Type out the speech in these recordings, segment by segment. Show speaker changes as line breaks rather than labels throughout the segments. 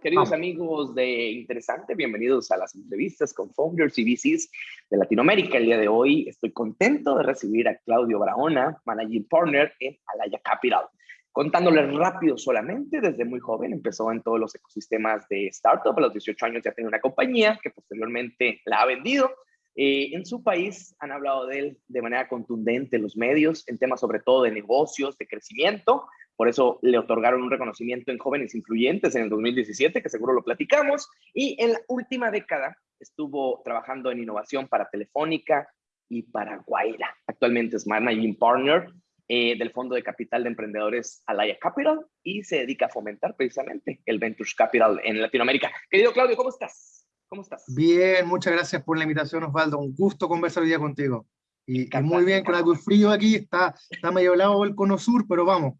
Queridos amigos de Interesante, bienvenidos a las entrevistas con founders y VCs de Latinoamérica. El día de hoy estoy contento de recibir a Claudio Barahona, Managing Partner en Alaya Capital. Contándoles rápido solamente, desde muy joven empezó en todos los ecosistemas de startup. A los 18 años ya tenía una compañía que posteriormente la ha vendido. Eh, en su país han hablado de él de manera contundente los medios, en temas sobre todo de negocios, de crecimiento. Por eso le otorgaron un reconocimiento en jóvenes influyentes en el 2017, que seguro lo platicamos. Y en la última década estuvo trabajando en innovación para Telefónica y para Guaira. Actualmente es Managing Partner eh, del Fondo de Capital de Emprendedores Alaya Capital y se dedica a fomentar precisamente el Ventures Capital en Latinoamérica. Querido Claudio, ¿cómo estás? ¿Cómo estás?
Bien, muchas gracias por la invitación, Osvaldo. Un gusto conversar hoy día contigo. Y, muy bien, con algo frío aquí, está, está medio helado el cono sur, pero vamos,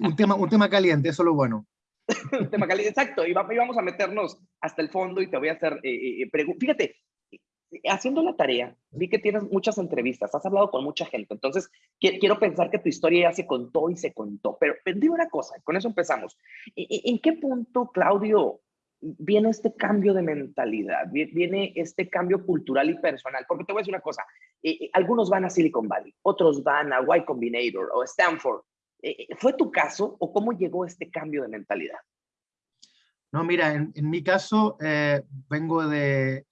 un, tema, un tema caliente, eso es lo bueno.
un tema caliente, exacto. Y vamos a meternos hasta el fondo y te voy a hacer eh, eh preguntas. Fíjate, haciendo la tarea, vi que tienes muchas entrevistas, has hablado con mucha gente, entonces quiero pensar que tu historia ya se contó y se contó, pero, pero una cosa, con eso empezamos. ¿En qué punto, Claudio, viene este cambio de mentalidad, viene este cambio cultural y personal? Porque te voy a decir una cosa, eh, eh, algunos van a Silicon Valley, otros van a Y Combinator o Stanford, eh, eh, ¿Fue tu caso o cómo llegó este cambio de mentalidad?
No, mira, en, mi caso eh, vengo de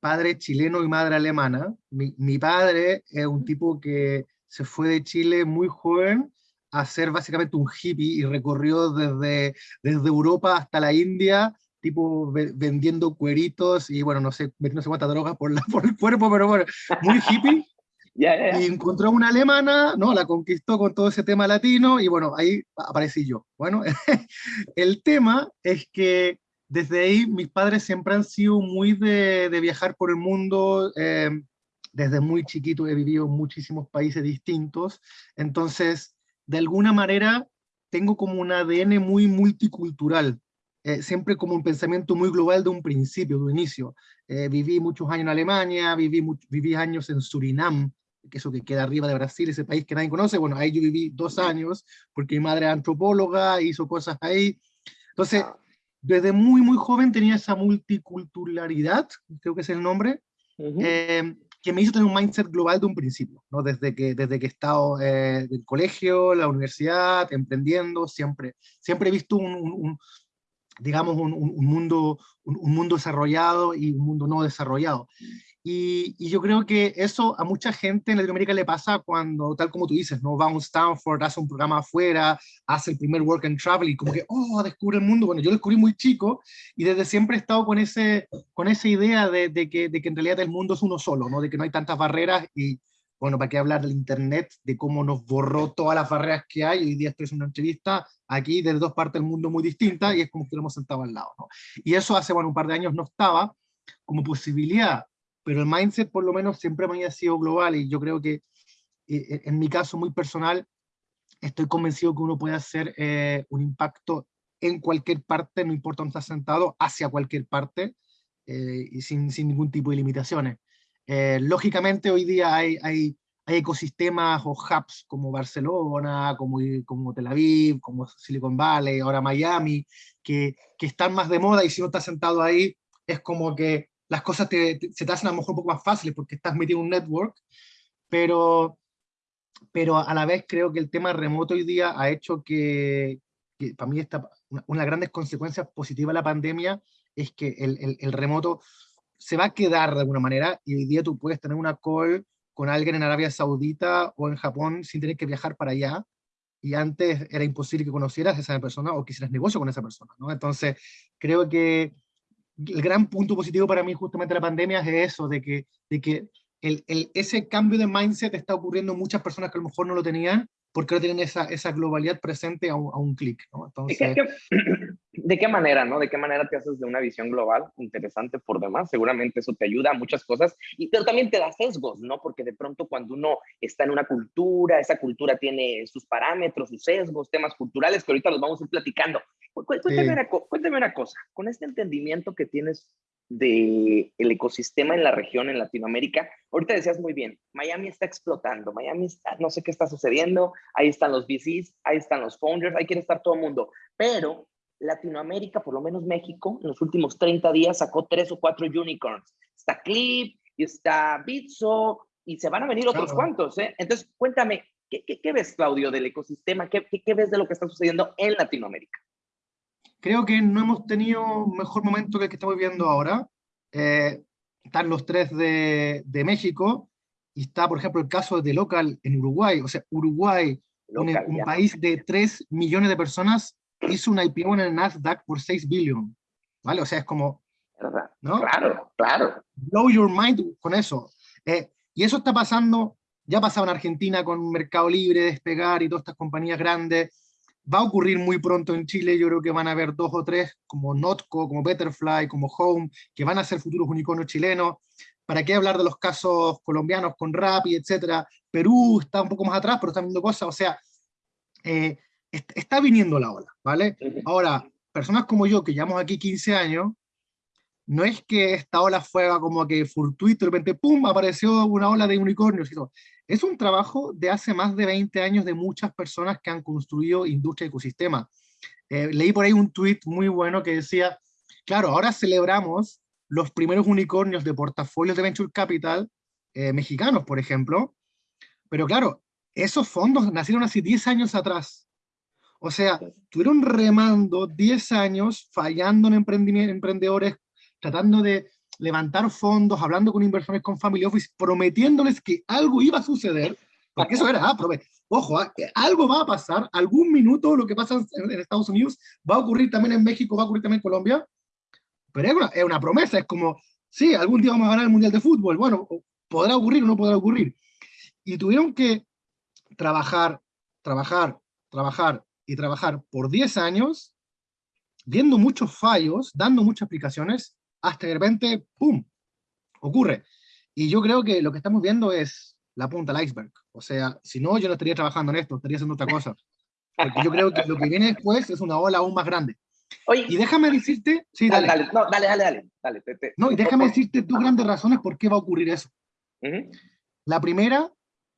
padre chileno y madre alemana. Mi, padre es un tipo que se fue de Chile muy joven a ser básicamente un hippie y recorrió desde, desde Europa hasta la India, tipo vendiendo cueritos y bueno, no sé, no sé cuántas drogas por, la, por el cuerpo, pero bueno, muy hippie. Y encontró una alemana, ¿no? La conquistó con todo ese tema latino y bueno, ahí aparecí yo. Bueno, el tema es que desde ahí mis padres siempre han sido muy de, de viajar por el mundo. Eh, desde muy chiquito he vivido en muchísimos países distintos. Entonces, de alguna manera, tengo como un ADN muy multicultural. Eh, siempre como un pensamiento muy global de un principio, de un inicio. Eh, viví muchos años en Alemania, viví, viví años en Surinam, que eso que queda arriba de Brasil, ese país que nadie conoce, bueno, ahí yo viví dos años, porque mi madre es antropóloga, hizo cosas ahí. Entonces, desde muy, muy joven tenía esa multiculturalidad, creo que es el nombre, eh, que me hizo tener un mindset global de un principio, ¿no? Desde que, desde que he estado eh, del colegio, la universidad, emprendiendo, siempre, siempre he visto un, digamos, un, un mundo, un, mundo desarrollado y un mundo no desarrollado. Y, yo creo que eso a mucha gente en Latinoamérica le pasa cuando, tal como tú dices, ¿no? va a un Stanford, hace un programa afuera, hace el primer work and travel y como que, oh, descubre el mundo. Bueno, yo lo descubrí muy chico y desde siempre he estado con, ese, con esa idea de, de, que, de que en realidad el mundo es uno solo, ¿no? de que no hay tantas barreras y, bueno, ¿para qué hablar del Internet, de cómo nos borró todas las barreras que hay? Hoy día estoy en una entrevista aquí desde dos partes del mundo muy distintas y es como que lo hemos sentado al lado. ¿no? Y eso hace, bueno, un par de años no estaba como posibilidad pero el mindset por lo menos siempre me ha sido global y yo creo que eh, eh, en mi caso muy personal estoy convencido que uno puede hacer eh, un impacto en cualquier parte, no importa dónde está sentado, hacia cualquier parte y sin, sin, ningún tipo de limitaciones. lógicamente hoy día hay, hay, hay, ecosistemas o hubs como Barcelona, como, como Tel Aviv, como Silicon Valley, ahora Miami, que, que están más de moda y si uno está sentado ahí es como que las cosas te, se te hacen a lo mejor un poco más fáciles porque estás metido en un network, pero, pero a la vez creo que el tema remoto hoy día ha hecho que, para mí esta, una, de las grandes consecuencias positivas de la pandemia es que el, el, remoto se va a quedar de alguna manera y hoy día tú puedes tener una call con alguien en Arabia Saudita o en Japón sin tener que viajar para allá, y antes era imposible que conocieras a esa persona o que hicieras negocio con esa persona, ¿no? Entonces, creo que el gran punto positivo para mí justamente la pandemia es eso, de que, de que el, el, ese cambio de mindset está ocurriendo en muchas personas que a lo mejor no lo tenían, porque no tienen esa, esa globalidad presente a un, a un clic. ¿no?
Entonces... ¿De qué manera, no? ¿De qué manera te haces de una visión global interesante por demás? Seguramente eso te ayuda a muchas cosas, y, pero también te da sesgos, ¿no? Porque de pronto cuando uno está en una cultura, esa cultura tiene sus parámetros, sus sesgos, temas culturales que ahorita los vamos a ir platicando. Cuéntame, una, cuéntame una cosa, con este entendimiento que tienes del el ecosistema en la región, en Latinoamérica. Ahorita decías muy bien, Miami está explotando, Miami está, no sé qué está sucediendo, ahí están los VCs, ahí están los founders, ahí quiere estar todo el mundo, pero Latinoamérica, por lo menos México, en los últimos 30 días sacó tres o cuatro unicorns. Está Clip, está Bitso, y se van a venir otros cuantos, ¿eh? Entonces, cuéntame, ¿qué, qué, ves, Claudio, del ecosistema? ¿Qué, ¿Qué, ves de lo que está sucediendo en Latinoamérica?
Creo que no hemos tenido mejor momento que el que estamos viviendo ahora. Eh, están los tres de, de, México, y está, por ejemplo, el caso de Local en Uruguay. O sea, Uruguay, un, un país de 3 millones de personas, hizo una IPO en el Nasdaq por 6 billones. ¿Vale? O sea, es como...
¿no? Claro, claro.
Blow your mind con eso. Eh, y eso está pasando, ya pasaba en Argentina con Mercado Libre, Despegar y todas estas compañías grandes, va a ocurrir muy pronto en Chile, yo creo que van a haber dos o tres, como Notco, como Betterfly, como Home, que van a ser futuros unicornios chilenos. ¿Para qué hablar de los casos colombianos con Rappi, etcétera? Perú está un poco más atrás, pero está viendo cosas, o sea, eh, está viniendo la ola, ¿vale? Ahora, personas como yo, que llevamos aquí 15 años, no es que esta ola fuera como que fortuito, de repente, ¡pum!, apareció una ola de unicornios y todo. Es un trabajo de hace más de 20 años de muchas personas que han construido industria y ecosistema. Eh, leí por ahí un tweet muy bueno que decía, claro, ahora celebramos los primeros unicornios de portafolios de Venture Capital eh, mexicanos, por ejemplo, pero claro, esos fondos nacieron hace 10 años atrás. O sea, estuvieron remando 10 años, fallando en emprendedores tratando de levantar fondos, hablando con inversores con Family Office, prometiéndoles que algo iba a suceder, porque eso era, ah, ojo, ah, algo va a pasar, algún minuto lo que pasa en, Estados Unidos va a ocurrir también en México, va a ocurrir también en Colombia, pero es una, es una promesa, es como, sí, algún día vamos a ganar el Mundial de Fútbol, bueno, podrá ocurrir o no podrá ocurrir. Y tuvieron que trabajar, trabajar, trabajar y trabajar por 10 años, viendo muchos fallos, dando muchas explicaciones, hasta de repente, ¡pum!, ocurre. Y yo creo que lo que estamos viendo es la punta del iceberg. O sea, si no, yo no estaría trabajando en esto, estaría haciendo otra cosa. Porque yo creo que lo que viene después es una ola aún más grande. Oye, y déjame decirte, sí, dale.
Dale, no, dale, dale, dale.
no, y déjame decirte dos grandes razones por qué va a ocurrir eso. La primera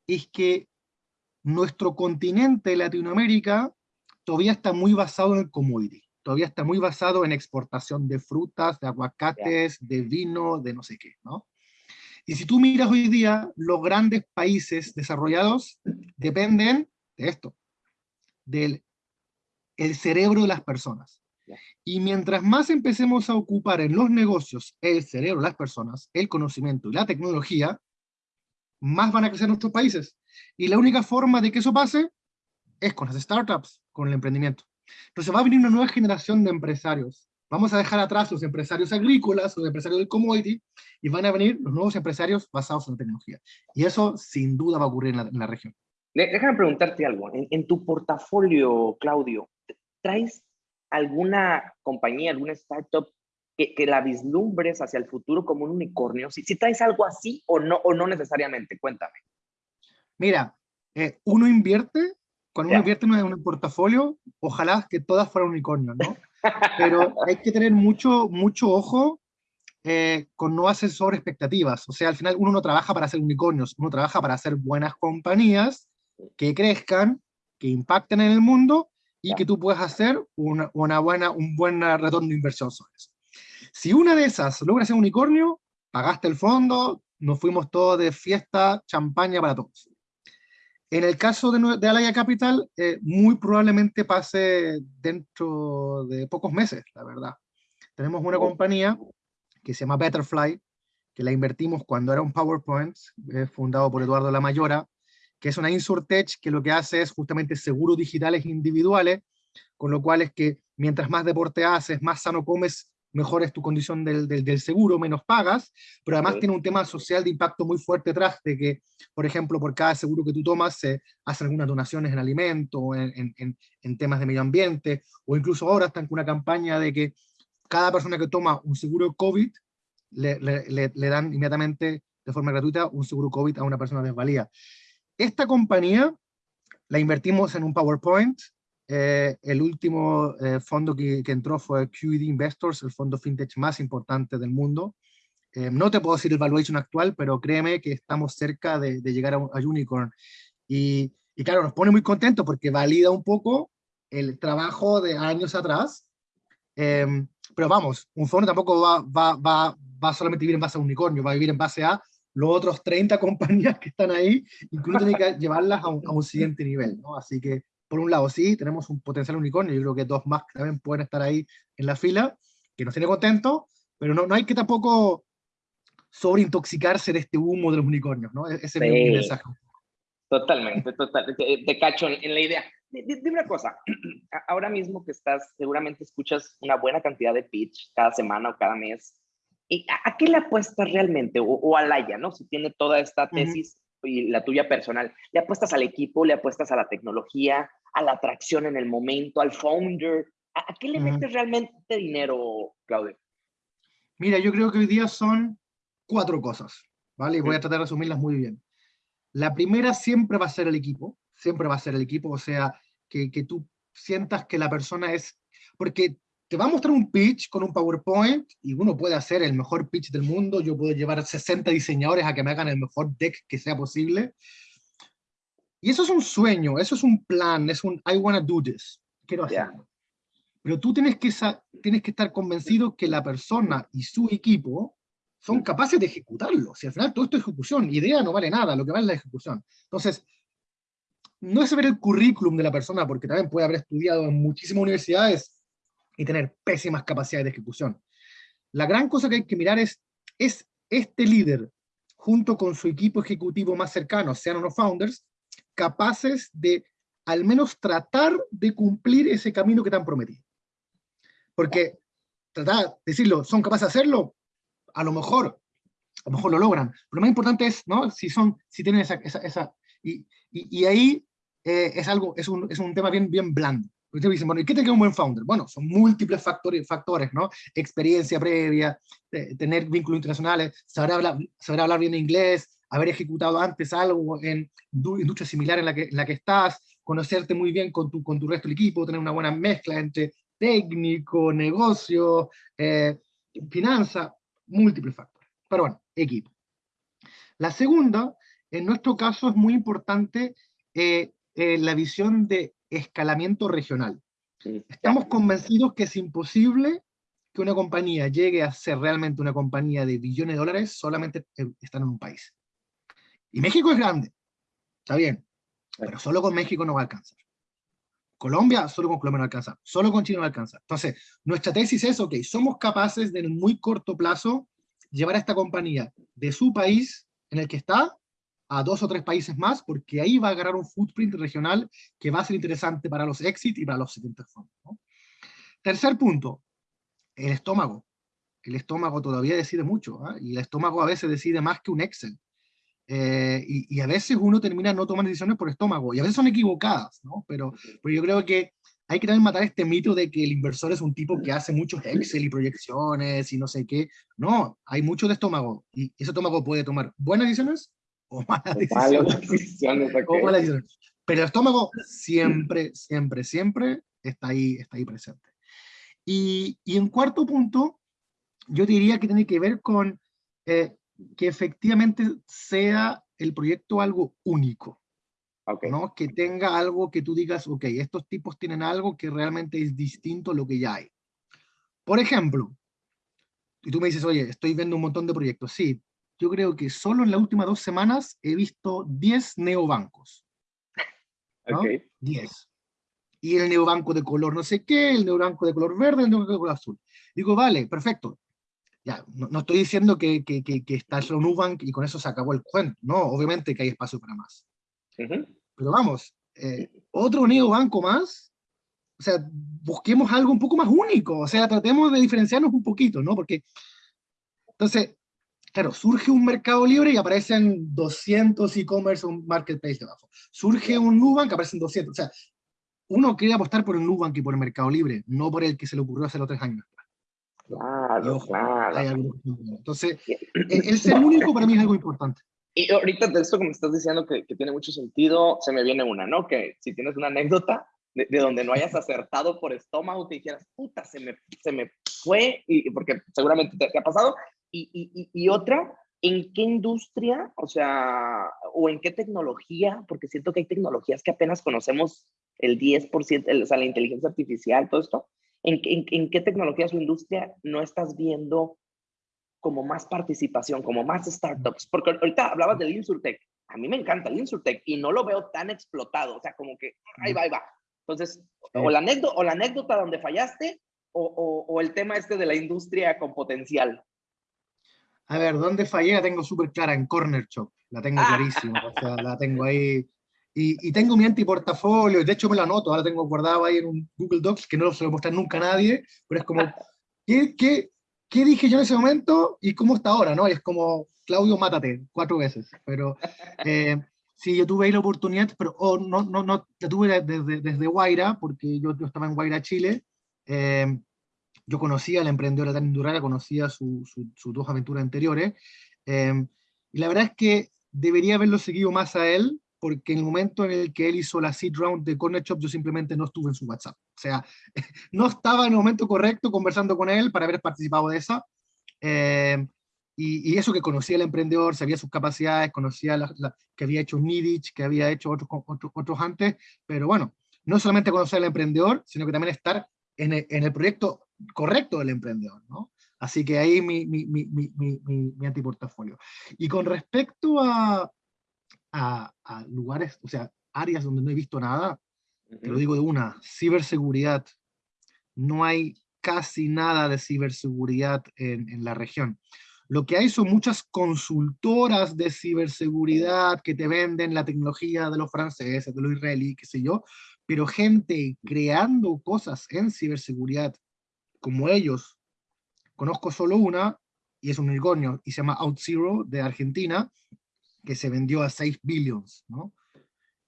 es que nuestro continente, Latinoamérica, todavía está muy basado en el commodity todavía está muy basado en exportación de frutas, de aguacates, de vino, de no sé qué, ¿no? Y si tú miras hoy día, los grandes países desarrollados dependen de esto, del el cerebro de las personas. Y mientras más empecemos a ocupar en los negocios el cerebro de las personas, el conocimiento y la tecnología, más van a crecer nuestros países. Y la única forma de que eso pase es con las startups, con el emprendimiento. Entonces va a venir una nueva generación de empresarios. Vamos a dejar atrás los empresarios agrícolas, los empresarios del commodity, y van a venir los nuevos empresarios basados en la tecnología. Y eso sin duda va a ocurrir en la, región.
Déjame preguntarte algo. En, tu portafolio, Claudio, ¿traes alguna compañía, alguna startup que, que, la vislumbres hacia el futuro como un unicornio? Si, si traes algo así o no, o no necesariamente, cuéntame.
Mira, eh, uno invierte cuando uno invierte en un portafolio, ojalá que todas fueran unicornios, ¿no? Pero hay que tener mucho, mucho ojo eh, con no hacer sobre expectativas. O sea, al final uno no trabaja para hacer unicornios, uno trabaja para hacer buenas compañías que crezcan, que impacten en el mundo y que tú puedas hacer una, una, buena, un buen retorno de inversión sobre eso. Si una de esas logra ser unicornio, pagaste el fondo, nos fuimos todos de fiesta, champaña para todos. En el caso de, de Alaya Capital, eh, muy probablemente pase dentro de pocos meses, la verdad. Tenemos una compañía que se llama Betterfly, que la invertimos cuando era un PowerPoint, eh, fundado por Eduardo Lamayora, que es una InsurTech que lo que hace es justamente seguros digitales individuales, con lo cual es que mientras más deporte haces, más sano comes, mejor es tu condición del, del, seguro, menos pagas, pero además tiene un tema social de impacto muy fuerte detrás de que, por ejemplo, por cada seguro que tú tomas se hacen algunas donaciones en alimentos, en, en, en, temas de medio ambiente, o incluso ahora están con una campaña de que cada persona que toma un seguro COVID le, le, le dan inmediatamente de forma gratuita un seguro COVID a una persona desvalida. Esta compañía la invertimos en un PowerPoint, eh, el último eh, fondo que, entró fue QED Investors, el fondo fintech más importante del mundo. Eh, no te puedo decir el valuation actual, pero créeme que estamos cerca de, llegar a, Unicorn. Y, y, claro, nos pone muy contentos porque valida un poco el trabajo de años atrás Em, pero vamos, un fondo tampoco va, va, va, va solamente a vivir en base a unicornio, va a vivir en base a los otros 30 compañías que están ahí, incluso tiene que llevarlas a un, a un, siguiente nivel, ¿no? Así que, por un lado, sí, tenemos un potencial unicornio, yo creo que dos más también pueden estar ahí en la fila, que nos tiene contentos, pero no, no hay que tampoco sobreintoxicarse de este humo de los unicornios, ¿no? E-, ese sí. es mi mensaje.
Totalmente, totalmente. Te, te cacho en, la idea. Dime una cosa, ahora mismo que estás, seguramente escuchas una buena cantidad de pitch cada semana o cada mes. ¿Y a, qué le apuestas realmente? O, o a Laia, ¿no? Si tiene toda esta tesis uh -huh. Y la tuya personal, ¿le apuestas al equipo, le apuestas a la tecnología, a la atracción en el momento, al founder? ¿A, a qué le uh -huh. metes realmente dinero, Claudio?
Mira, yo creo que hoy día son cuatro cosas, ¿vale? Y voy a tratar de resumirlas muy bien. La primera siempre va a ser el equipo, siempre va a ser el equipo, o sea, que, que tú sientas que la persona es... Porque te va a mostrar un pitch con un PowerPoint y uno puede hacer el mejor pitch del mundo, yo puedo llevar 60 diseñadores a que me hagan el mejor deck que sea posible. Y eso es un sueño, eso es un plan, es un I wanna do this, quiero hacerlo. Yeah. Pero tú tienes que, tienes que estar convencido que la persona y su equipo son capaces de ejecutarlo. Si al final todo esto es ejecución, idea no vale nada, lo que vale es la ejecución. Entonces, no es ver el currículum de la persona, porque también puede haber estudiado en muchísimas universidades y tener pésimas capacidades de ejecución. La gran cosa que hay que mirar es, es este líder, junto con su equipo ejecutivo más cercano, sean los founders, capaces de al menos tratar de cumplir ese camino que te han prometido. Porque tratar de decirlo, ¿son capaces de hacerlo? a lo mejor, a lo mejor lo logran. Pero lo más importante es, ¿no? Si son, si tienen esa, esa, y, y, ahí eh, es algo, es un, es un tema bien, bien blando. Ustedes dicen, bueno, ¿y qué te queda un buen founder? Bueno, son múltiples factores, factores ¿no? Experiencia previa, eh, tener vínculos internacionales, saber hablar, saber hablar bien inglés, haber ejecutado antes algo en industria similar en la que, en la que estás, conocerte muy bien con tu, con tu resto del equipo, tener una buena mezcla entre técnico, negocio, eh, finanza, múltiples factores. Pero bueno, equipo. La segunda, en nuestro caso es muy importante eh, eh, la visión de escalamiento regional. Estamos convencidos que es imposible que una compañía llegue a ser realmente una compañía de billones de dólares solamente estando en un país. Y México es grande, está bien, pero solo con México no va a alcanzar. Colombia, solo con Colombia no alcanza, solo con China no alcanza. Entonces, nuestra tesis es, ok, somos capaces de en muy corto plazo llevar a esta compañía de su país en el que está a dos o tres países más, porque ahí va a agarrar un footprint regional que va a ser interesante para los exit y para los siguientes fondos. ¿no? Tercer punto, el estómago. El estómago todavía decide mucho, ¿eh? y el estómago a veces decide más que un Excel. Eh, y, y, a veces uno termina no tomando decisiones por estómago, y a veces son equivocadas, ¿no? Pero, pero yo creo que hay que también matar este mito de que el inversor es un tipo que hace muchos Excel y proyecciones y no sé qué. No, hay mucho de estómago, y ese estómago puede tomar buenas decisiones o malas decisiones. decisiones okay. o malas decisiones. Pero el estómago siempre, siempre, siempre está ahí, está ahí presente. Y, y en cuarto punto, yo diría que tiene que ver con eh, que efectivamente sea el proyecto algo único. Okay. ¿no? Que tenga algo que tú digas, ok, estos tipos tienen algo que realmente es distinto a lo que ya hay. Por ejemplo, y tú me dices, oye, estoy viendo un montón de proyectos. Sí, yo creo que solo en las últimas dos semanas he visto 10 neobancos. ¿no? Okay. 10. Y el neobanco de color no sé qué, el neobanco de color verde, el neobanco de color azul. Digo, vale, perfecto. Ya, no, no estoy diciendo que, que, que, que está solo Nubank y con eso se acabó el cuento. No, obviamente que hay espacio para más. Uh -huh. Pero vamos, eh, otro neobanco más, o sea, busquemos algo un poco más único, o sea, tratemos de diferenciarnos un poquito, ¿no? Porque, entonces, claro, surge un mercado libre y aparecen 200 e-commerce, un marketplace debajo. Surge un Nubank, aparecen 200, o sea, uno quiere apostar por el Nubank y por el mercado libre, no por el que se le ocurrió hace los tres años.
Claro, ojo, claro.
Entonces, el, el ser único para mí es algo importante.
Y ahorita de esto que me estás diciendo que, que, tiene mucho sentido, se me viene una, ¿no? Que si tienes una anécdota de, de donde no hayas acertado por estómago, te dijeras, puta, se me, se me fue, y, porque seguramente te, te ha pasado. Y, y, y, otra, ¿en qué industria, o sea, o en qué tecnología? Porque siento que hay tecnologías que apenas conocemos el 10%, el, o sea, la inteligencia artificial, todo esto. ¿En, en, qué tecnologías o industria no estás viendo como más participación, como más startups? Porque ahorita hablabas del Insurtech. A mí me encanta el Insurtech y no lo veo tan explotado. O sea, como que ahí va, ahí va. Entonces, o, la anécdota, o la anécdota donde fallaste o, o, el tema este de la industria con potencial.
A ver, ¿dónde fallé? La tengo súper clara, en Corner Shop. La tengo ah. clarísima. O sea, la tengo ahí y, y, tengo mi antiportafolio, de hecho me lo anoto, ahora tengo guardado ahí en un Google Docs que no se lo mostrar nunca a nadie, pero es como, ¿qué, qué, qué dije yo en ese momento y cómo está ahora? ¿no? Y es como, Claudio, mátate, cuatro veces. Pero eh, sí, yo tuve ahí la oportunidad, pero oh, no, no, no, la tuve desde, desde Guaira, porque yo, yo estaba en Guaira, Chile. Eh, yo conocía a la emprendedora Tania Durara, conocía sus su, dos aventuras anteriores. Eh, y la verdad es que debería haberlo seguido más a él, porque en el momento en el que él hizo la seed round de Corner Shop, yo simplemente no estuve en su WhatsApp. O sea, no estaba en el momento correcto conversando con él para haber participado de esa. Eh, y, eso que conocía al emprendedor, sabía sus capacidades, conocía la, que había hecho Nidich, que había hecho otros, otros, otros antes, pero bueno, no solamente conocer al emprendedor, sino que también estar en el, en el proyecto correcto del emprendedor, ¿no? Así que ahí mi, mi, mi, mi, mi antiportafolio. Y con respecto a, a, lugares, o sea, áreas donde no he visto nada, te lo digo de una, ciberseguridad. No hay casi nada de ciberseguridad en, en, la región. Lo que hay son muchas consultoras de ciberseguridad que te venden la tecnología de los franceses, de los israelíes, qué sé yo, pero gente creando cosas en ciberseguridad como ellos, conozco solo una, y es un unicornio, y se llama OutZero de Argentina, que se vendió a 6 billions, ¿no?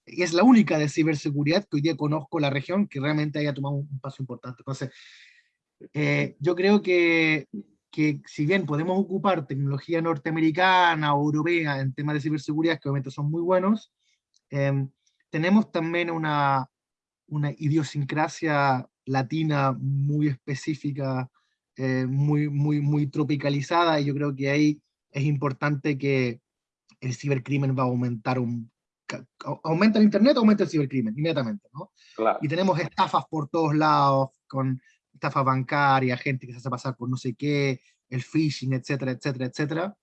Y es la única de ciberseguridad que hoy día conozco la región que realmente haya tomado un paso importante. Entonces, eh, yo creo que, que si bien podemos ocupar tecnología norteamericana o europea en temas de ciberseguridad, que obviamente son muy buenos, em, tenemos también una, una idiosincrasia latina muy específica, eh, muy, muy, muy tropicalizada, y yo creo que ahí es importante que, el cibercrimen va a aumentar un... Aumenta el Internet, aumenta el cibercrimen, inmediatamente, ¿no? Y tenemos estafas por todos lados, con estafas bancarias, gente que se hace pasar por no sé qué, el phishing, etcétera, etcétera, etcétera.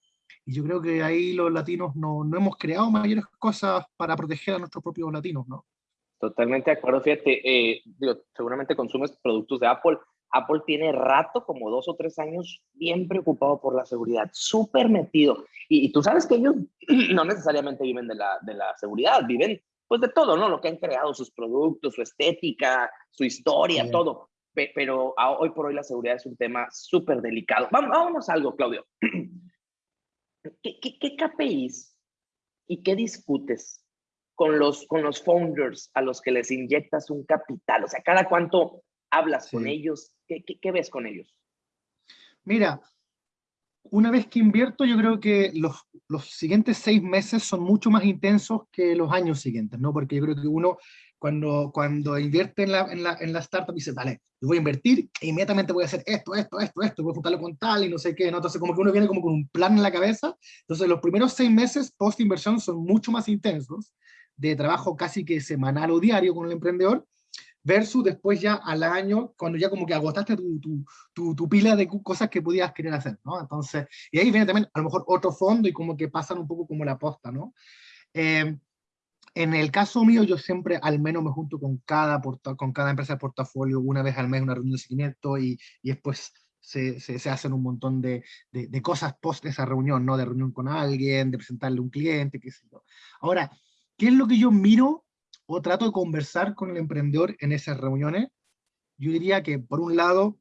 Y yo creo que ahí los latinos no, no hemos creado mayores cosas para proteger a nuestros propios latinos, ¿no?
Totalmente de acuerdo, fíjate, eh, seguramente consumes productos de Apple, Apple tiene rato, como dos o tres años, bien preocupado por la seguridad, súper metido. Y, tú sabes que ellos no necesariamente viven de la, de la seguridad, viven pues de todo, ¿no? Lo que han creado, sus productos, su estética, su historia, todo. pero hoy por hoy la seguridad es un tema súper delicado. Vamos, vámonos a algo, Claudio. ¿Qué, qué, qué KPIs y qué discutes con los, con los founders a los que les inyectas un capital? O sea, ¿cada cuánto hablas con ellos? ¿Qué, ves con ellos?
Mira, una vez que invierto, yo creo que los, los, siguientes seis meses son mucho más intensos que los años siguientes, ¿no? Porque yo creo que uno, cuando, cuando invierte en la, en, la, en la startup, dice, vale, yo voy a invertir e inmediatamente voy a hacer esto, esto, esto, esto, voy a juntarlo con tal y no sé qué, ¿no? Entonces como que uno viene como con un plan en la cabeza. Entonces los primeros seis meses post-inversión son mucho más intensos, de trabajo casi que semanal o diario con el emprendedor, versus después ya al año, cuando ya como que agotaste tu, tu, tu, pila de cosas que podías querer hacer, ¿no? Entonces, y ahí viene también a lo mejor otro fondo y como que pasan un poco como la posta, ¿no? Eh, en el caso mío, yo siempre al menos me junto con cada, con cada empresa de portafolio una vez al mes, una reunión de seguimiento y, y después se, se, se, hacen un montón de, de, de, cosas post esa reunión, ¿no? De reunión con alguien, de presentarle un cliente, qué sé yo. Ahora, ¿qué es lo que yo miro o trato de conversar con el emprendedor en esas reuniones, yo diría que por un lado,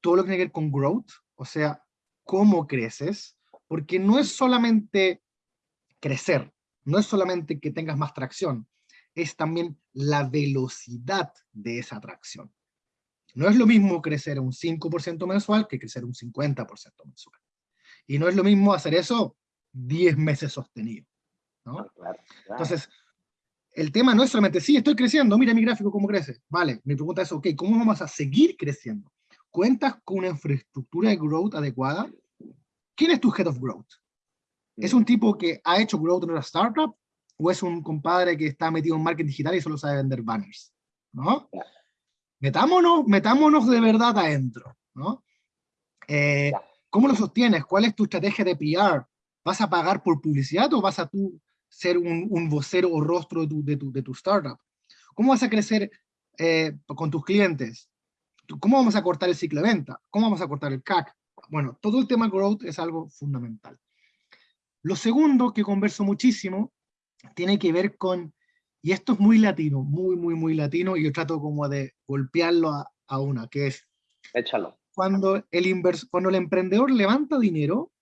todo lo que tiene que ver con growth, o sea, cómo creces, porque no es solamente crecer, no es solamente que tengas más tracción, es también la velocidad de esa tracción. No es lo mismo crecer un 5% mensual que crecer un 50% mensual. Y no es lo mismo hacer eso 10 meses sostenido. ¿No? Entonces, el tema no es solamente, sí, estoy creciendo, mira mi gráfico cómo crece. Vale, mi pregunta es, ok, ¿cómo vamos a seguir creciendo? ¿Cuentas con una infraestructura de growth adecuada? ¿Quién es tu head of growth? ¿Es un tipo que ha hecho growth en una startup? ¿O es un compadre que está metido en marketing digital y solo sabe vender banners? ¿No? metámonos, metámonos de verdad adentro, ¿no? Eh, ¿Cómo lo sostienes? ¿Cuál es tu estrategia de PR? ¿Vas a pagar por publicidad o vas a tú ser un, un vocero o rostro de tu, de, tu, de tu startup? ¿Cómo vas a crecer eh, con tus clientes? ¿Cómo vamos a cortar el ciclo de venta? ¿Cómo vamos a cortar el CAC? Bueno, todo el tema growth es algo fundamental. Lo segundo que converso muchísimo tiene que ver con, y esto es muy latino, muy, muy, muy latino, y yo trato como de golpearlo a, una, que es...
Échalo.
Cuando el, invers, cuando el emprendedor levanta dinero,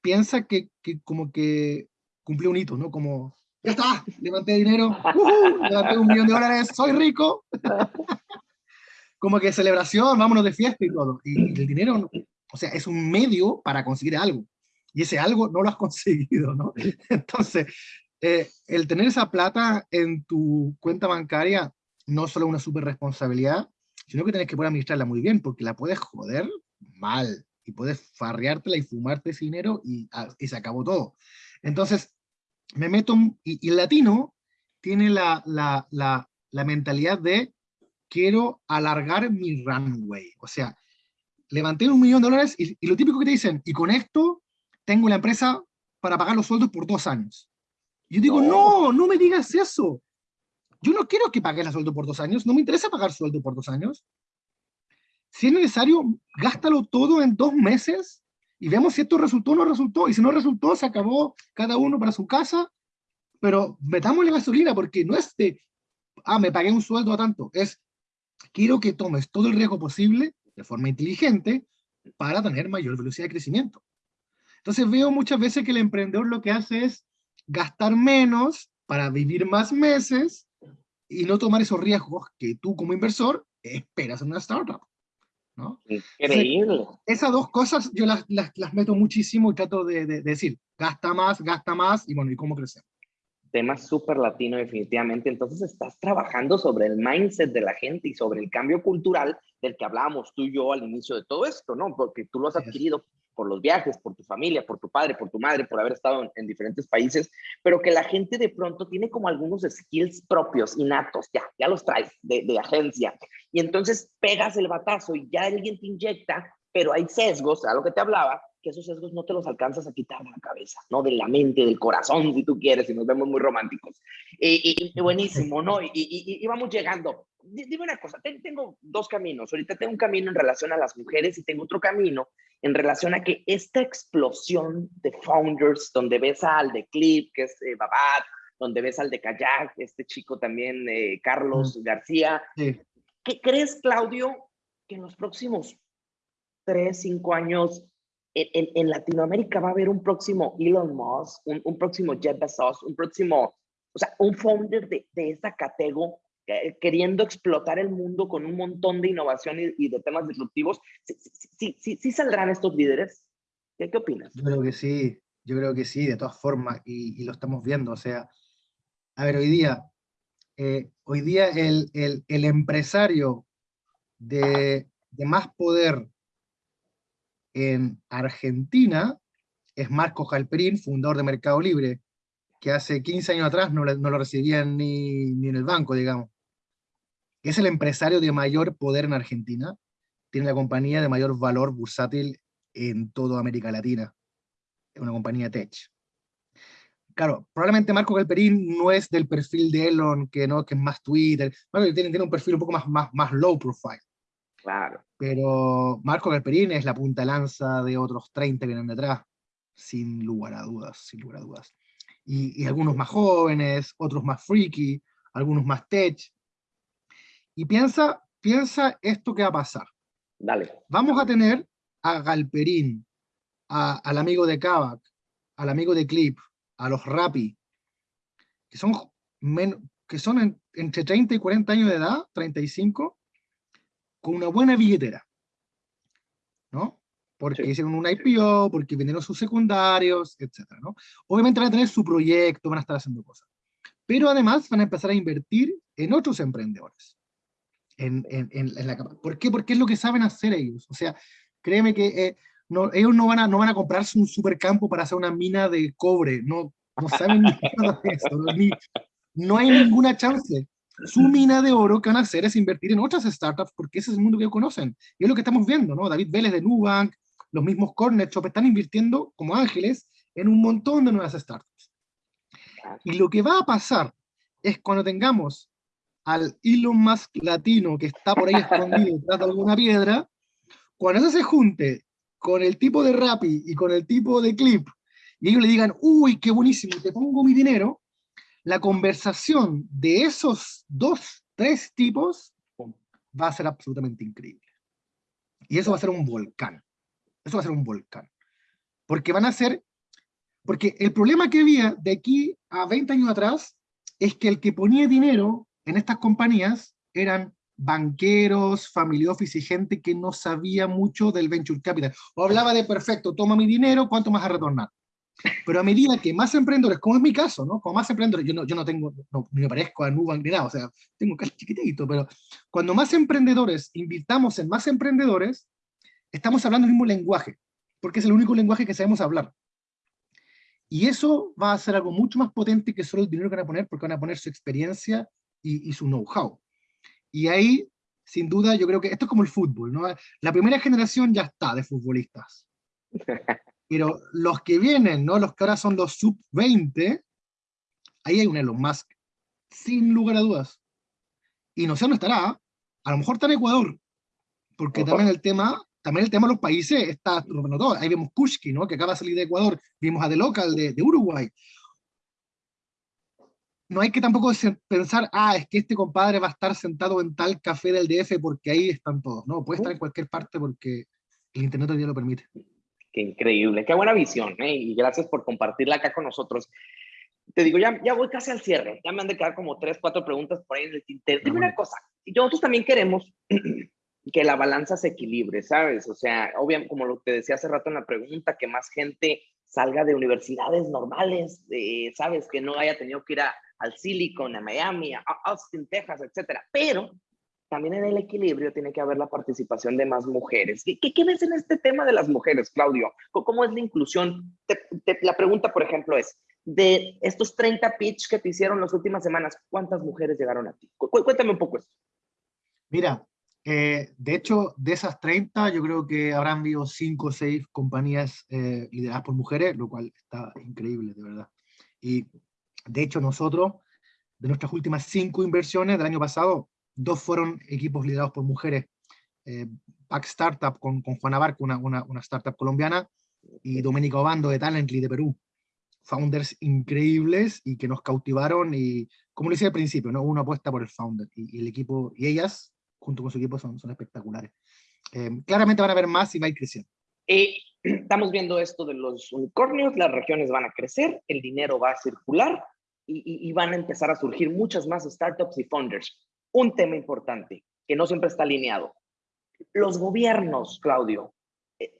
piensa que, que como que cumplió un hito, ¿no? Como, ya está, levanté dinero, levanté un millón de dólares, soy rico. como que celebración, vámonos de fiesta y todo. Y, el dinero, o sea, es un medio para conseguir algo. Y ese algo no lo has conseguido, ¿no? Entonces, eh, el tener esa plata en tu cuenta bancaria no solo una super responsabilidad, sino que tienes que poder administrarla muy bien, porque la puedes joder mal, y puedes farreártela y fumarte ese dinero y, ah, y se acabó todo. Entonces, me meto, y, el latino tiene la, la, la, la mentalidad de quiero alargar mi runway. O sea, levanté un millón de dólares y, lo típico que te dicen, y con esto tengo la empresa para pagar los sueldos por dos años. Y yo digo, no, no, me digas eso. Yo no quiero que pagues el sueldo por dos años, no me interesa pagar sueldo por dos años. Si es necesario, gástalo todo en dos meses y vemos si esto resultó o no resultó. Y si no resultó, se acabó cada uno para su casa, pero metamos la gasolina porque no es de, ah, me pagué un sueldo a tanto, es, quiero que tomes todo el riesgo posible de forma inteligente para tener mayor velocidad de crecimiento. Entonces veo muchas veces que el emprendedor lo que hace es gastar menos para vivir más meses y no tomar esos riesgos que tú como inversor esperas en una startup. ¿No?
Increíble.
esas dos cosas yo las, las, las, meto muchísimo y trato de, de, decir, gasta más, gasta más, y bueno, ¿y cómo crecer?
Tema súper latino definitivamente. Entonces estás trabajando sobre el mindset de la gente y sobre el cambio cultural del que hablábamos tú y yo al inicio de todo esto, ¿no? Porque tú lo has adquirido por los viajes, por tu familia, por tu padre, por tu madre, por haber estado en, diferentes países, pero que la gente de pronto tiene como algunos skills propios, innatos, ya, ya los traes de, de agencia. Y entonces pegas el batazo y ya alguien te inyecta, pero hay sesgos, a lo que te hablaba, que esos sesgos no te los alcanzas a quitar de la cabeza, ¿no? De la mente, del corazón, si tú quieres, y nos vemos muy románticos. Y, buenísimo, ¿no? Y, y, vamos llegando. Dime una cosa, tengo dos caminos. Ahorita tengo un camino en relación a las mujeres y tengo otro camino en relación a que esta explosión de founders, donde ves al de Clip, que es eh, Babat, donde ves al de Kayak, este chico también, eh, Carlos García. ¿Qué crees, Claudio, que en los próximos tres, cinco años en, Latinoamérica va a haber un próximo Elon Musk, un, próximo Jeff Bezos, un próximo, o sea, un founder de, de esta categoría queriendo explotar el mundo con un montón de innovación y, de temas disruptivos. ¿Sí, sí, sí, saldrán estos líderes? ¿Qué, ¿Qué, opinas?
Yo creo que sí, yo creo que sí, de todas formas, y, lo estamos viendo. O sea, a ver, hoy día, eh, hoy día el, el, empresario de, de más poder en Argentina es Marco Jalperín, fundador de Mercado Libre, que hace 15 años atrás no, lo recibían ni, ni, en el banco, digamos. Es el empresario de mayor poder en Argentina, tiene la compañía de mayor valor bursátil en toda América Latina. Es una compañía tech. Claro, probablemente Marco Galperín no es del perfil de Elon, que, no, que es más Twitter. tiene, tiene un perfil un poco más, más, más low profile.
Claro.
Pero Marco Galperín es la punta lanza de otros 30 que vienen detrás, sin lugar a dudas, sin lugar a dudas. Y, algunos más jóvenes, otros más freaky, algunos más tech. Y piensa, piensa esto que va a pasar.
Dale.
Vamos a tener a Galperín, al amigo de Kavak, al amigo de Clip, a los Rappi, que son, que son entre 30 y 40 años de edad, 35, con una buena billetera, ¿no? Porque hicieron un IPO, porque vendieron sus secundarios, etc. ¿no? Obviamente van a tener su proyecto, van a estar haciendo cosas. Pero además van a empezar a invertir en otros emprendedores. En, en, en, la ¿Por qué? Porque es lo que saben hacer ellos. O sea, créeme que eh, no, ellos no van, a, no van a comprarse un supercampo para hacer una mina de cobre. No, no saben ni nada de eso. Ni, no hay ninguna chance. su mina de oro que van a hacer es invertir en otras startups, porque ese es el mundo que conocen. Y es lo que estamos viendo, ¿no? David Vélez de Nubank, los mismos Cornet Shop están invirtiendo como ángeles en un montón de nuevas startups. Y lo que va a pasar es cuando tengamos al Elon Musk latino que está por ahí escondido detrás de alguna piedra, cuando eso se junte con el tipo de Rappi y con el tipo de Clip, y ellos le digan, uy, qué buenísimo, te pongo mi dinero, la conversación de esos dos, tres tipos va a ser absolutamente increíble. Y eso va a ser un volcán. Eso va a ser un volcán. Porque van a ser, porque el problema que había de aquí a 20 años atrás es que el que ponía dinero en estas compañías eran banqueros, family office y gente que no sabía mucho del venture capital. O hablaba de, perfecto, toma mi dinero, ¿cuánto más a retornar? Pero a medida que más emprendedores, como es mi caso, ¿no? Como más emprendedores, yo no, yo no tengo, no, ni me parezco a Nubank ni nada, o sea, tengo un caso chiquitito, pero cuando más emprendedores invirtamos en más emprendedores, estamos hablando el mismo lenguaje, porque es el único lenguaje que sabemos hablar. Y eso va a ser algo mucho más potente que solo el dinero que van a poner, porque van a poner su experiencia y, y su know-how. Y ahí, sin duda, yo creo que esto es como el fútbol, ¿no? La primera generación ya está de futbolistas. Pero los que vienen, ¿no? Los que ahora son los sub-20, ahí hay un Elon Musk, sin lugar a dudas. Y no sé dónde estará, a lo mejor está en Ecuador, porque también el tema, también el tema de los países está, todo. ahí vemos Kushki, ¿no? que acaba de salir de Ecuador, vimos a The Local de, de Uruguay. No hay que tampoco pensar, ah, es que este compadre va a estar sentado en tal café del DF porque ahí están todos. No, puede estar en cualquier parte porque el Internet hoy día lo permite.
Qué increíble, qué buena visión, ¿eh? y gracias por compartirla acá con nosotros. Te digo, ya, ya voy casi al cierre, ya me han de quedar como tres, cuatro preguntas por ahí en el tintero. Dime una cosa, nosotros también queremos que la balanza se equilibre, ¿sabes? O sea, obviamente, como lo que decía hace rato en la pregunta, que más gente salga de universidades normales, ¿sabes? Que no haya tenido que ir a, al Silicon, a Miami, a Austin, Texas, etcétera. Pero también en el equilibrio tiene que haber la participación de más mujeres. ¿Qué, qué, ves en este tema de las mujeres, Claudio? ¿Cómo es la inclusión? la pregunta, por ejemplo, es, de estos 30 pitch que te hicieron las últimas semanas, ¿cuántas mujeres llegaron a ti? cuéntame un poco esto.
Mira, eh, de hecho, de esas 30, yo creo que habrán habido 5 o 6 compañías eh, lideradas por mujeres, lo cual está increíble, de verdad. Y de hecho, nosotros, de nuestras últimas 5 inversiones del año pasado, dos fueron equipos liderados por mujeres. Eh, Startup con, con Juana Barco, una, una, una, startup colombiana, y Doménica Obando de Talently de Perú. Founders increíbles y que nos cautivaron y, como lo decía al principio, ¿no? una apuesta por el founder y, el equipo, y ellas, junto con su equipo, son, son espectaculares. Eh, claramente van a haber más y va a ir creciendo.
Eh, estamos viendo esto de los unicornios, las regiones van a crecer, el dinero va a circular y, y, van a empezar a surgir muchas más startups y founders un tema importante que no siempre está alineado. Los gobiernos, Claudio, eh,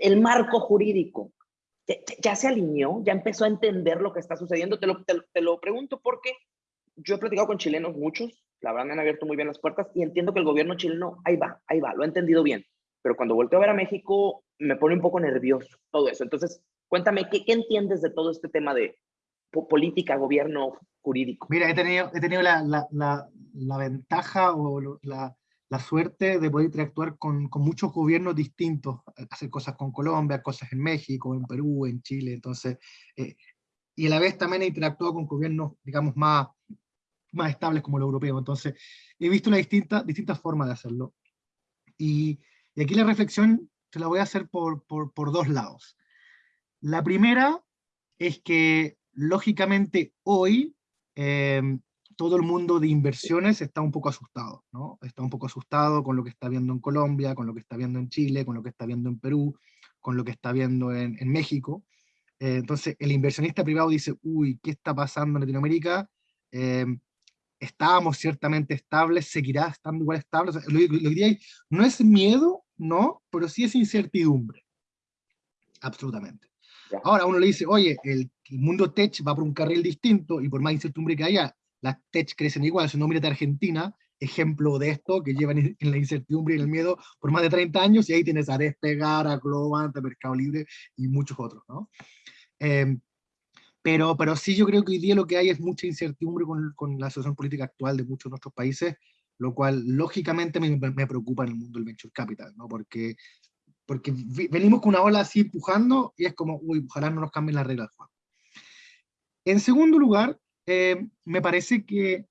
el marco jurídico, ya se alineó, ya empezó a entender lo que está sucediendo. Te lo, te, lo pregunto porque yo he platicado con chilenos muchos, la verdad me han abierto muy bien las puertas y entiendo que el gobierno chileno, ahí va, ahí va, lo ha entendido bien. Pero cuando volteo a ver a México, me pone un poco nervioso todo eso. Entonces, cuéntame, ¿qué, qué entiendes de todo este tema de política, gobierno jurídico?
Mira, he tenido, he tenido la, la, la ventaja o la, la, suerte de poder interactuar con, con, muchos gobiernos distintos, hacer cosas con Colombia, cosas en México, en Perú, en Chile, entonces, eh, y a la vez también he interactuado con gobiernos, digamos, más, más estables como el europeo, entonces he visto una distinta, distintas formas de hacerlo. Y, y, aquí la reflexión se la voy a hacer por, por, por dos lados. La primera es que, lógicamente, hoy eh, todo el mundo de inversiones está un poco asustado, ¿no? Está un poco asustado con lo que está viendo en Colombia, con lo que está viendo en Chile, con lo que está viendo en Perú, con lo que está viendo en, México. Eh, entonces, el inversionista privado dice, uy, ¿qué está pasando en Latinoamérica? Eh, estábamos ciertamente estables, seguirá estando igual estable. O sea, lo, lo, diría no es miedo, no, pero sí es incertidumbre. Absolutamente. Ahora uno le dice, oye, el, el, mundo tech va por un carril distinto y por más incertidumbre que haya, las tech crecen igual, si no mírate Argentina, ejemplo de esto, que llevan en la incertidumbre y en el miedo por más de 30 años, y ahí tienes a Despegar, a Globant, a Mercado Libre y muchos otros, ¿no? Eh, Pero, pero sí yo creo que hoy día lo que hay es mucha incertidumbre con, con la situación política actual de muchos de nuestros países, lo cual lógicamente me, me preocupa en el mundo del venture capital, ¿no? porque, porque venimos con una ola así empujando y es como, uy, ojalá no nos cambien las reglas del juego. En segundo lugar, eh, me parece que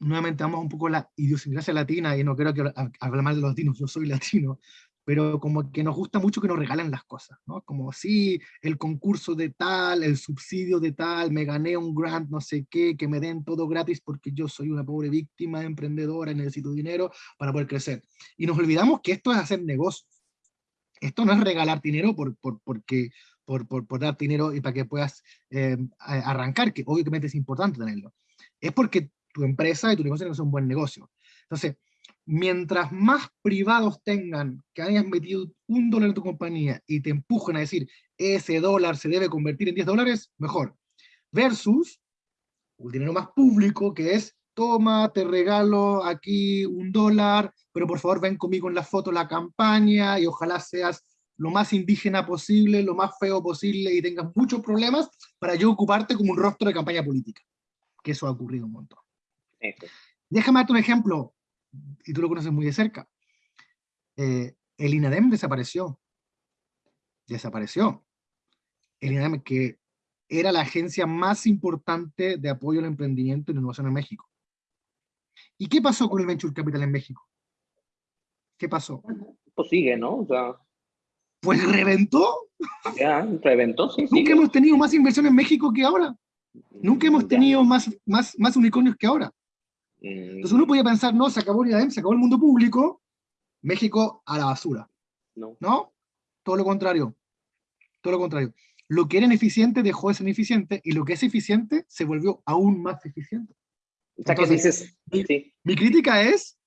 nuevamente vamos un poco la idiosincrasia latina, y no creo que hable mal de los latinos, yo soy latino, pero como que nos gusta mucho que nos regalen las cosas, ¿no? Como, sí, el concurso de tal, el subsidio de tal, me gané un grant, no sé qué, que me den todo gratis porque yo soy una pobre víctima, emprendedora, necesito dinero para poder crecer. Y nos olvidamos que esto es hacer negocios. Esto no es regalar dinero por, por, porque, por, por, por dar dinero y para que puedas eh, arrancar, que obviamente es importante tenerlo. Es porque tu empresa y tu negocio es un buen negocio. Entonces, mientras más privados tengan que hayas metido un dólar en tu compañía y te empujen a decir, ese dólar se debe convertir en 10 dólares, mejor. Versus un dinero más público que es, toma, te regalo aquí un dólar, pero por favor ven conmigo en la foto la campaña y ojalá seas lo más indígena posible, lo más feo posible y tengas muchos problemas para yo ocuparte como un rostro de campaña política. Que eso ha ocurrido un montón. Déjame darte un ejemplo y tú lo conoces muy de cerca, eh, el INADEM desapareció. Desapareció. El INADEM que era la agencia más importante de apoyo al emprendimiento y la innovación en México. ¿Y qué pasó con el Venture Capital en México? ¿Qué pasó?
Pues sigue, ¿no? O sea...
Pues reventó.
Ya, reventó, sí.
Nunca hemos tenido más inversión en México que ahora. Nunca hemos tenido más, más, más unicornios que ahora. Entonces uno podía pensar, no, se acabó el IAM, se acabó el mundo público, México a la basura. No. ¿No? Todo lo contrario. Todo lo contrario. Lo que era ineficiente dejó de ser ineficiente y lo que es eficiente se volvió aún más eficiente.
O sea, ¿qué dices?
Mi, mi crítica es,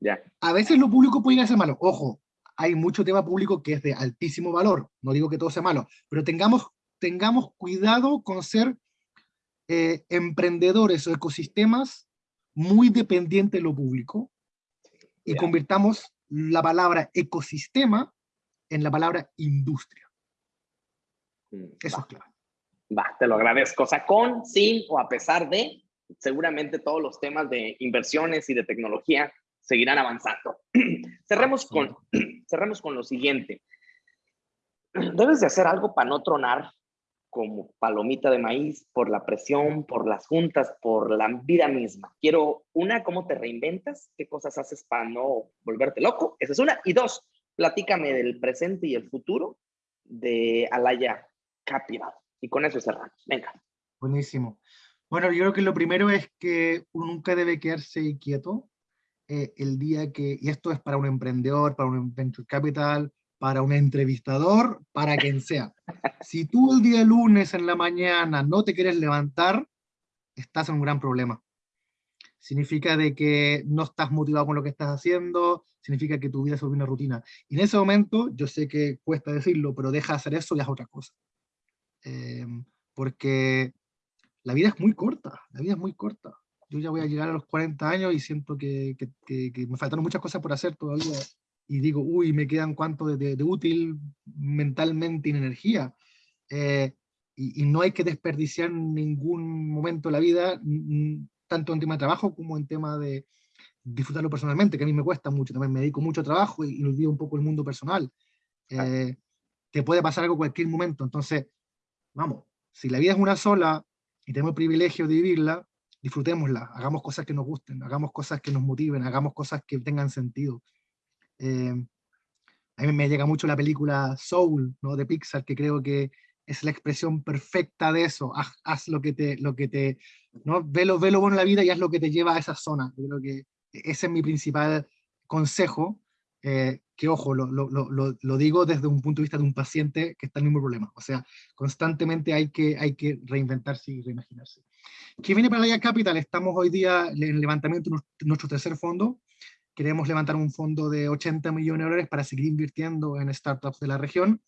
ya. a veces lo público puede ser malo. Ojo, hay mucho tema público que es de altísimo valor. No digo que todo sea malo, pero tengamos, tengamos cuidado con ser eh, emprendedores o ecosistemas muy dependiente de lo público y convirtamos la palabra ecosistema en la palabra industria.
Mm, Eso es claro. Va, te lo agradezco. O sea, con, sin o a pesar de, seguramente todos los temas de inversiones y de tecnología seguirán avanzando. cerremos, con, cerremos con lo siguiente. Debes de hacer algo para no tronar como palomita de maíz por la presión, por las juntas, por la vida misma. Quiero, una, cómo te reinventas, qué cosas haces para no volverte loco, esa es una. Y dos, platícame del presente y el futuro de Alaya Capital. Y con eso cerramos. Venga.
Buenísimo. Bueno, yo creo que lo primero es que uno nunca debe quedarse quieto eh, el día que, y esto es para un emprendedor, para un venture capital, para un entrevistador, para quien sea. Si tú el día lunes en la mañana no te quieres levantar, estás en un gran problema. Significa de que no estás motivado con lo que estás haciendo, significa que tu vida se vuelve una rutina. Y en ese momento, yo sé que cuesta decirlo, pero deja de hacer eso y haz otra cosa. Eh, porque la vida es muy corta, la vida es muy corta. Yo ya voy a llegar a los 40 años y siento que, que, que me faltaron muchas cosas por hacer todavía y digo, uy, me quedan cuánto de, útil mentalmente y en energía. Eh, y, no hay que desperdiciar ningún momento de la vida, tanto en tema de trabajo como en tema de disfrutarlo personalmente, que a mí me cuesta mucho, también me dedico mucho a trabajo y, y olvido un poco el mundo personal. Eh, te puede pasar algo cualquier momento, entonces, vamos, si la vida es una sola y tenemos el privilegio de vivirla, disfrutémosla, hagamos cosas que nos gusten, hagamos cosas que nos motiven, hagamos cosas que tengan sentido. Eh, a mí me llega mucho la película Soul, ¿no? de Pixar, que creo que es la expresión perfecta de eso. Haz, lo que te, lo que te, ¿no? Ve lo, bueno en la vida y haz lo que te lleva a esa zona. Yo creo que ese es mi principal consejo, eh, que ojo, lo, lo, lo, lo, digo desde un punto de vista de un paciente que está en el mismo problema. O sea, constantemente hay que, hay que reinventarse y reimaginarse. ¿Qué viene para la Capital? Estamos hoy día en el levantamiento de nuestro tercer fondo queremos levantar un fondo de 80 millones de dólares para seguir invirtiendo en startups de la región.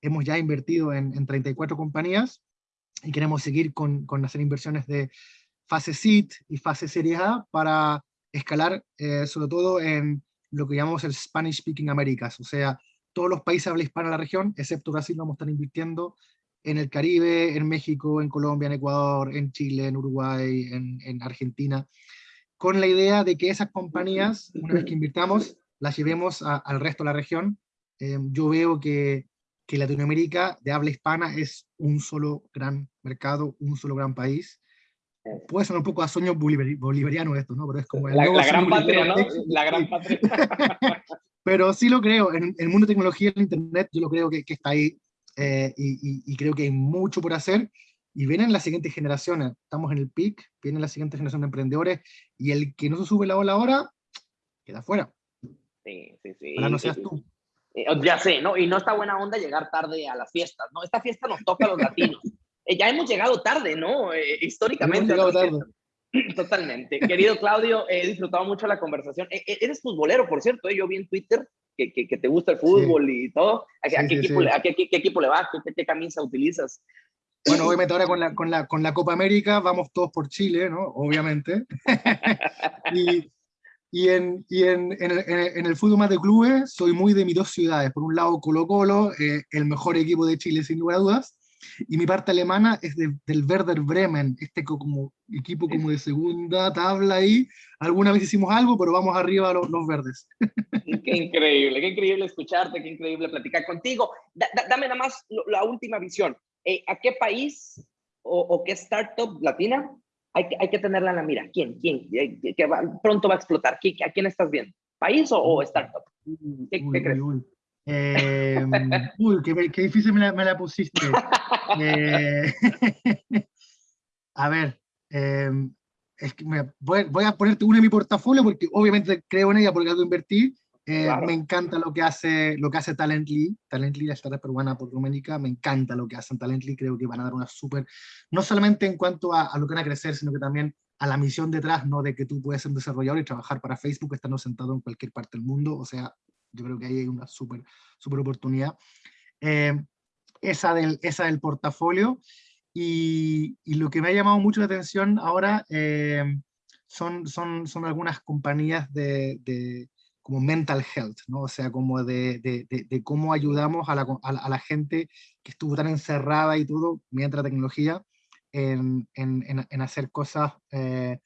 Hemos ya invertido en, 34 compañías y queremos seguir con, con, hacer inversiones de fase seed y fase serie A para escalar eh, sobre todo en lo que llamamos el Spanish Speaking Americas, o sea, todos los países habla hispana de la región, excepto Brasil, vamos a estar invirtiendo en el Caribe, en México, en Colombia, en Ecuador, en Chile, en Uruguay, en, Argentina, con la idea de que esas compañías, una vez que invirtamos, las llevemos al resto de la región. Eh, yo veo que, que Latinoamérica de habla hispana es un solo gran mercado, un solo gran país. Puede ser un poco a sueño bolivariano esto, ¿no? Pero es como
la, gran patria, ¿no? La gran patria.
Pero sí lo creo, en el mundo de tecnología, en Internet, yo lo creo que, que está ahí eh, y, creo que hay mucho por hacer, y vienen las siguientes generaciones, estamos en el pic, vienen las siguientes generaciones de emprendedores, y el que no se sube la ola ahora, queda fuera.
Sí, sí, sí.
Para no seas tú.
Eh, ya sé, ¿no? Y no está buena onda llegar tarde a las fiestas, ¿no? Esta fiesta nos toca a los latinos. Eh, ya hemos llegado tarde, ¿no? históricamente. Hemos llegado tarde. Totalmente. Querido Claudio, he disfrutado mucho la conversación. Eres futbolero, por cierto. Yo vi en Twitter que, te gusta el fútbol y todo. ¿A, qué, equipo, le vas? ¿Qué, camisa utilizas?
Bueno, obviamente ahora con la, con, la, con la Copa América vamos todos por Chile, ¿no? Obviamente. y, y, en, y en, en, el, en, el, fútbol más de clubes soy muy de mis dos ciudades. Por un lado Colo Colo, eh, el mejor equipo de Chile sin lugar a dudas, y mi parte alemana es del Werder Bremen, este como equipo como de segunda tabla ahí. Alguna vez hicimos algo, pero vamos arriba a los, verdes.
Qué increíble, qué increíble escucharte, qué increíble platicar contigo. dame nada más la última visión. Eh, ¿A qué país o, qué startup latina hay que, hay que tenerla en la mira? ¿Quién? ¿Quién? Eh, pronto va a explotar. ¿A quién estás viendo? ¿País o, startup? ¿Qué, crees?
Eh, uy, qué, difícil me la, pusiste. Eh, a ver, em, es que me, voy, a ponerte una en mi portafolio porque obviamente creo en ella porque algo invertí. Eh, me encanta lo que hace lo que hace Talently, Talently, la startup peruana por Doménica, me encanta lo que hacen Talently, creo que van a dar una súper, no solamente en cuanto a, a, lo que van a crecer, sino que también a la misión detrás, ¿no? De que tú puedes ser un desarrollador y trabajar para Facebook estando sentado en cualquier parte del mundo, o sea, yo creo que ahí hay una súper super oportunidad. Eh, esa, del, esa del portafolio. Y, y, lo que me ha llamado mucho la atención ahora eh, son, son, son algunas compañías de, de, como mental health, ¿no? o sea, como de, de, de cómo ayudamos a la, a, la, gente que estuvo tan encerrada y todo, mediante la tecnología, en, en, en hacer cosas eh,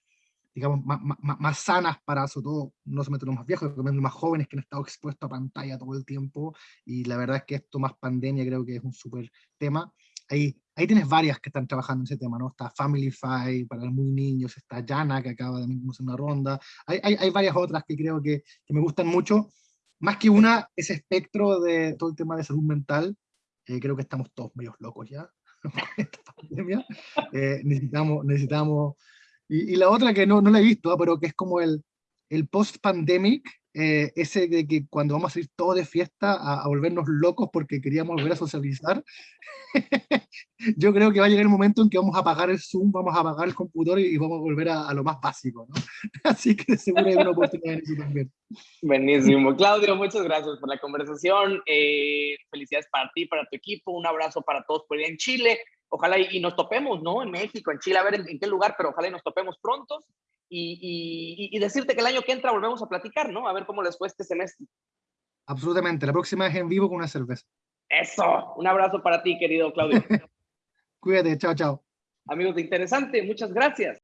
digamos, más, más, más, sanas para, sobre todo, no solamente los más viejos, también los más jóvenes que han estado expuestos a pantalla todo el tiempo, y la verdad es que esto más pandemia creo que es un súper tema. Ahí, ahí tienes varias que están trabajando en ese tema, ¿no? Está Familyfy para los muy niños, está Jana que acaba de hacer una ronda, hay, hay, hay, varias otras que creo que, que, me gustan mucho, más que una, ese espectro de todo el tema de salud mental, eh, creo que estamos todos medios locos ya, esta pandemia, eh, necesitamos, necesitamos y, la otra que no, no la he visto, ah, pero que es como el, el post-pandemic, eh, ese de que cuando vamos a ir todos de fiesta a, volvernos locos porque queríamos volver a socializar, yo creo que va a llegar el momento en que vamos a apagar el Zoom, vamos a apagar el computador y, vamos a volver a, lo más básico, ¿no? Así que seguro hay una oportunidad en eso también.
Buenísimo. Claudio, muchas gracias por la conversación. Eh, felicidades para ti, para tu equipo. Un abrazo para todos por allá en Chile ojalá y, nos topemos, ¿no? En México, en Chile, a ver en, qué lugar, pero ojalá y nos topemos pronto. Y, y, decirte que el año que entra volvemos a platicar, ¿no? A ver cómo les fue este semestre.
Absolutamente. La próxima es en vivo con una cerveza.
Eso. Un abrazo para ti, querido Claudio.
Cuídate. Chao, chao.
Amigos de Interesante, muchas gracias.